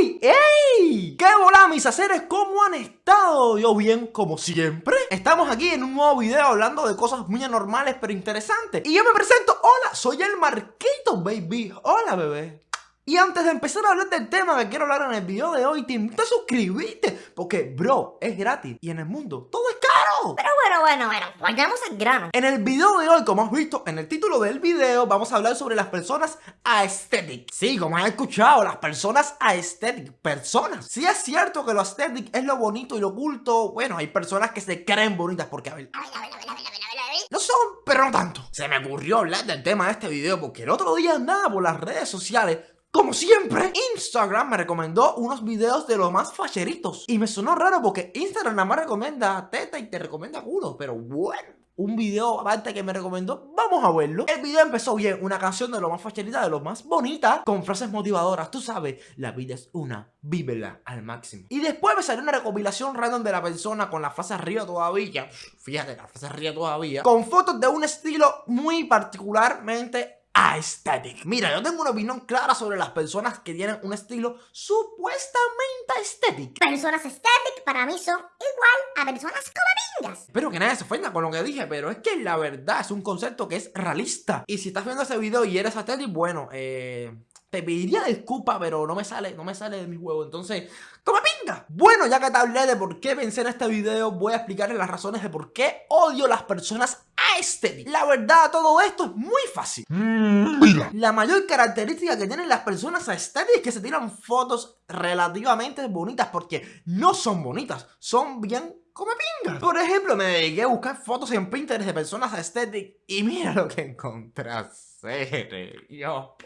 ¡Ey! ¿Qué volá mis aceres? ¿Cómo han estado? Yo bien, como siempre. Estamos aquí en un nuevo video hablando de cosas muy anormales pero interesantes. Y yo me presento, hola, soy el Marquito, baby. Hola, bebé. Y antes de empezar a hablar del tema que quiero hablar en el video de hoy, te invito a suscribirte, porque, bro, es gratis. Y en el mundo todo Pero bueno, bueno, bueno, vayamos al grano. En el video de hoy, como has visto en el título del video, vamos a hablar sobre las personas aesthetic. Sí, como has escuchado, las personas aesthetic, personas. Si es cierto que lo aesthetic es lo bonito y lo oculto, bueno, hay personas que se creen bonitas porque, a ver... A ver, a ver, a ver, a ver, a ver. No son, pero no tanto. Se me ocurrió hablar del tema de este video porque el otro día andaba por las redes sociales como siempre, Instagram me recomendó unos videos de los más facheritos. Y me sonó raro porque Instagram nada más recomienda teta y te recomienda culo. Pero bueno, un video aparte que me recomendó, vamos a verlo. El video empezó bien, una canción de lo más facherita, de lo más bonita, con frases motivadoras. Tú sabes, la vida es una, vívela al máximo. Y después me salió una recopilación random de la persona con la frase arriba todavía. Fíjate, la frase arriba todavía. Con fotos de un estilo muy particularmente aesthetic. Mira, yo tengo una opinión clara sobre las personas que tienen un estilo supuestamente estético. Personas estéticas para mí son igual a personas comemingas. Espero que nadie se ofenda con lo que dije, pero es que la verdad es un concepto que es realista. Y si estás viendo ese video y eres estético, bueno, eh te pediría disculpa, pero no me sale, no me sale de mi huevo. Entonces, ¡come pinga! Bueno, ya que te hablé de por qué pensé en este video, voy a explicarles las razones de por qué odio las personas aesthetic. La verdad, todo esto es muy fácil. La mayor característica que tienen las personas aesthetic es que se tiran fotos relativamente bonitas, porque no son bonitas, son bien come pinga. Por ejemplo, me dediqué a buscar fotos en Pinterest de personas aesthetic y mira lo que encontré. Yo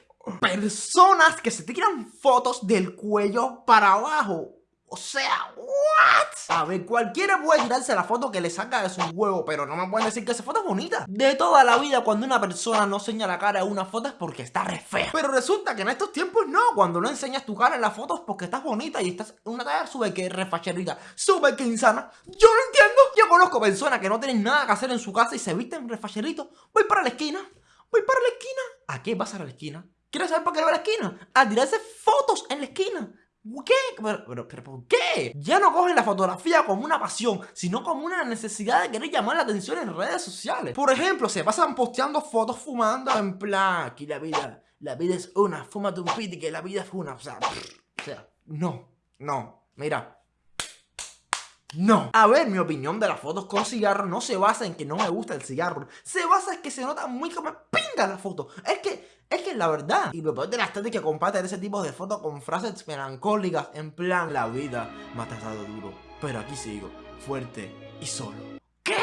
personas que se tiran fotos del cuello para abajo. O sea, ¿what? A ver, cualquiera puede tirarse la foto que le saca de su huevo, pero no me pueden decir que esa foto es bonita. De toda la vida, cuando una persona no enseña la cara en una foto es porque está re fea. Pero resulta que en estos tiempos no, cuando no enseñas tu cara en las fotos porque estás bonita y estás en una talla sube que refacherita, sube que insana. Yo no entiendo. Yo conozco personas que no tienen nada que hacer en su casa y se visten refacheritos. Voy para la esquina, voy para la esquina. ¿A qué vas a la esquina? ¿Quieres saber por qué va a la esquina? A tirarse fotos en la esquina. ¿Qué? Pero, pero, ¿por qué? Ya no cogen la fotografía como una pasión, sino como una necesidad de querer llamar la atención en redes sociales. Por ejemplo, se pasan posteando fotos fumando en plan, aquí la vida, la vida es una, fúmate un piti que la vida es una. O sea, o sea, no, no, mira, no. A ver, mi opinión de las fotos con cigarro no se basa en que no me gusta el cigarro. Se basa en que se nota muy como pinga la foto. Es que, es que la verdad. Y lo peor de la estética que comparten ese tipo de fotos con frases melancólicas en plan La vida me ha tratado duro, pero aquí sigo, fuerte y solo. ¿Qué?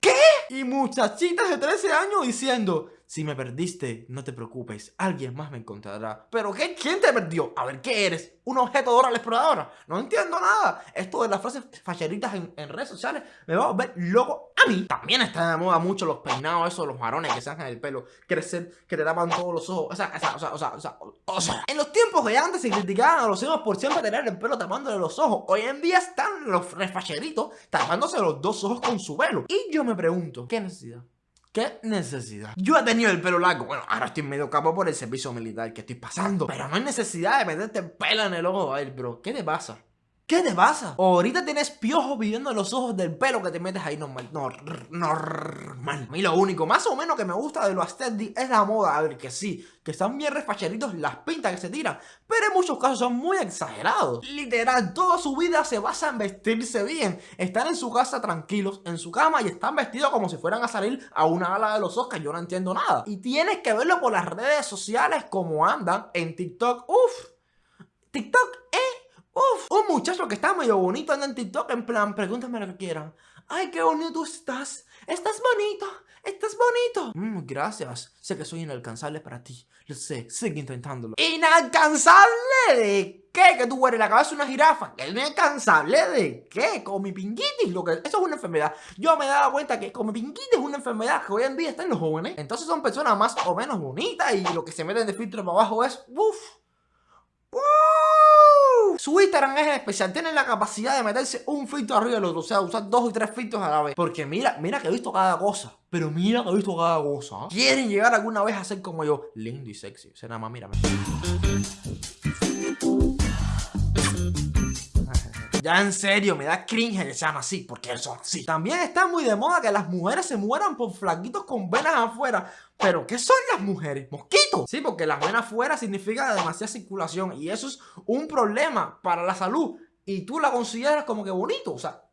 ¿Qué? Y muchachitas de 13 años diciendo si me perdiste, no te preocupes, alguien más me encontrará. ¿Pero qué? ¿Quién te perdió? A ver, ¿qué eres? ¿Un objeto de hora exploradora? No entiendo nada. Esto de las frases facheritas en, redes sociales me va a ver loco a mí. También están de moda mucho los peinados esos, los varones que se hacen el pelo crecer, que te tapan todos los ojos. O sea, o sea, o sea, o sea, o sea, En los tiempos de antes se criticaban a los hijos por siempre tener el pelo tapándole los ojos. Hoy en día están los refacheritos tapándose los dos ojos con su pelo. Y yo me pregunto, ¿qué necesidad? ¿Qué necesidad? Yo he tenido el pelo largo. Bueno, ahora estoy medio capo por el servicio militar que estoy pasando. Pero no hay necesidad de meterte pelo en el ojo. A ver, bro, ¿qué te pasa? ¿Qué te pasa? ahorita tienes piojos viviendo en los ojos del pelo que te metes ahí normal. No, normal. A mí lo único más o menos que me gusta de los aesthetic es la moda. A ver, que sí, que están bien refacheritos las pintas que se tiran. Pero en muchos casos son muy exagerados. Literal, toda su vida se basa en vestirse bien. Están en su casa tranquilos, en su cama y están vestidos como si fueran a salir a una gala de los Oscars. Yo no entiendo nada. Y tienes que verlo por las redes sociales como andan en TikTok. Uf, TikTok Uf, un muchacho que está medio bonito anda en TikTok en plan, pregúntame lo que quieran. Ay, qué bonito estás. Estás bonito. Estás bonito. Mm, gracias. Sé que soy inalcanzable para ti. Lo sé. Sigue intentándolo. ¿Inalcanzable de qué? Que tú eres la cabeza de una jirafa. ¿Inalcanzable de qué? Con mi pinguitis. Lo que... Eso es una enfermedad. Yo me he dado cuenta que con mi pinguitis es una enfermedad que hoy en día está en los jóvenes. Entonces son personas más o menos bonitas y lo que se meten de filtro para abajo es... Uf. Uf. Su Instagram es especial, tiene la capacidad de meterse un filtro arriba del otro, o sea, usar dos o tres filtros a la vez. Porque mira, mira que he visto cada cosa. Pero mira que he visto cada cosa. ¿eh? ¿Quieren llegar alguna vez a ser como yo? Lindo y sexy. O sea, nada más, mírame. Ya en serio, me da cringe que sean así, porque son así. También está muy de moda que las mujeres se mueran por flaquitos con venas afuera. Pero, ¿qué son las mujeres? ¿Mosquitos? Sí, porque las venas afuera significa demasiada circulación y eso es un problema para la salud. Y tú la consideras como que bonito, o sea,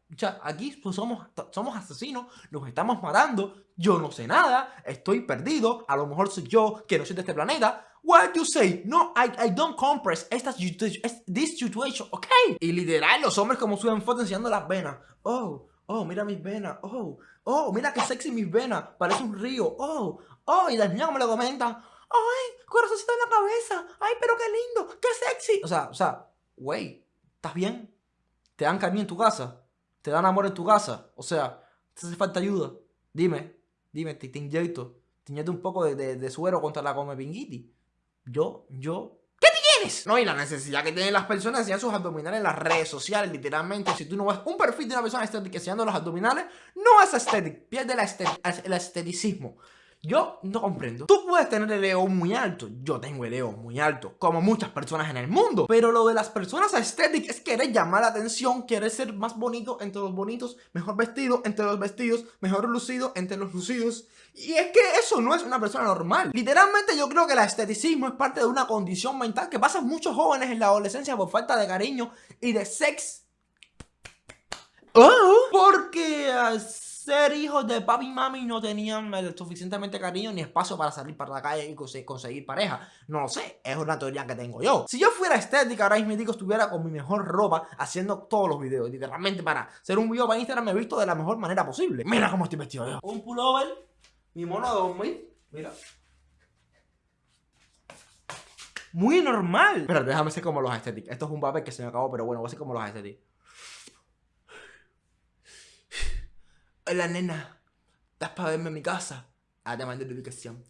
aquí pues, somos, somos asesinos, nos estamos matando, yo no sé nada, estoy perdido, a lo mejor soy yo que no soy de este planeta. What you say? No, I, I don't compress esta, this situation, ok. Y literal, los hombres como suben fotos enseñando las venas. Oh, oh, mira mis venas, oh, oh, mira qué sexy mis venas, parece un río, oh, oh, y las niñas me lo comentan. Ay, corazoncito en la cabeza, ay, pero qué lindo, qué sexy. O sea, o sea, güey, ¿estás bien? ¿Te dan cariño en tu casa? te dan amor en tu casa, o sea, te hace falta ayuda, dime, dime, te, te inyecto, te inyecto un poco de, suero contra la come pinguiti. Yo, yo. No, y la necesidad que tienen las personas de enseñar sus abdominales en las redes sociales, literalmente, si tú no ves un perfil de una persona estética enseñando los abdominales, no es estético, pierde el esteticismo. Yo no comprendo. Tú puedes tener el ego muy alto. Yo tengo el ego muy alto, como muchas personas en el mundo. Pero lo de las personas estéticas es querer llamar la atención, querer ser más bonito entre los bonitos, mejor vestido entre los vestidos, mejor lucido entre los lucidos. Y es que eso no es una persona normal. Literalmente yo creo que el esteticismo es parte de una condición mental que pasan muchos jóvenes en la adolescencia por falta de cariño y de sex. Oh, porque ser hijos de papi y mami no tenían suficientemente cariño ni espacio para salir para la calle y conseguir pareja. No lo sé, es una teoría que tengo yo. Si yo fuera estética, ahora mismo estuviera con mi mejor ropa haciendo todos los videos. Literalmente para hacer un video para Instagram me he visto de la mejor manera posible. Mira cómo estoy vestido yo. Un pullover, mi mono de dormir, mira. Muy normal. Pero déjame ser como los estéticos. Esto es un papel que se me acabó, pero bueno, voy a ser como los estéticos. Hola nena, ¿estás para verme en mi casa? Ah, te mandé la ubicación.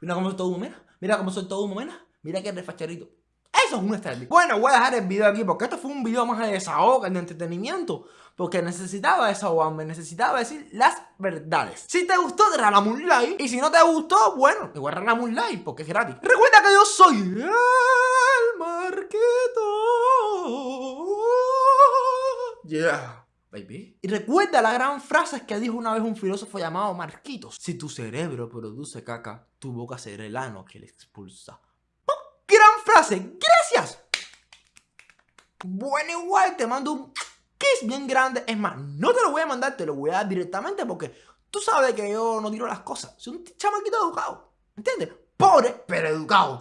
Mira cómo soy todo humana. Mira cómo soy todo humana. Mira qué refacharito. Eso es un estético. Bueno, voy a dejar el video aquí porque esto fue un video más de desahogo, de entretenimiento. Porque necesitaba desahogarme, necesitaba decir las verdades. Si te gustó, regálame un like. Y si no te gustó, bueno, igual regálame un like porque es gratis. Recuerda que yo soy el Marquito. Yeah baby. Y recuerda la gran frase que dijo una vez un filósofo llamado Marquitos. Si tu cerebro produce caca, tu boca será el ano que le expulsa. ¡Oh! ¡Gran frase! ¡Gracias! Bueno, igual te mando un kiss bien grande. Es más, no te lo voy a mandar, te lo voy a dar directamente porque tú sabes que yo no tiro las cosas. Soy un chamaquito educado. ¿Entiendes? Pobre, pero educado.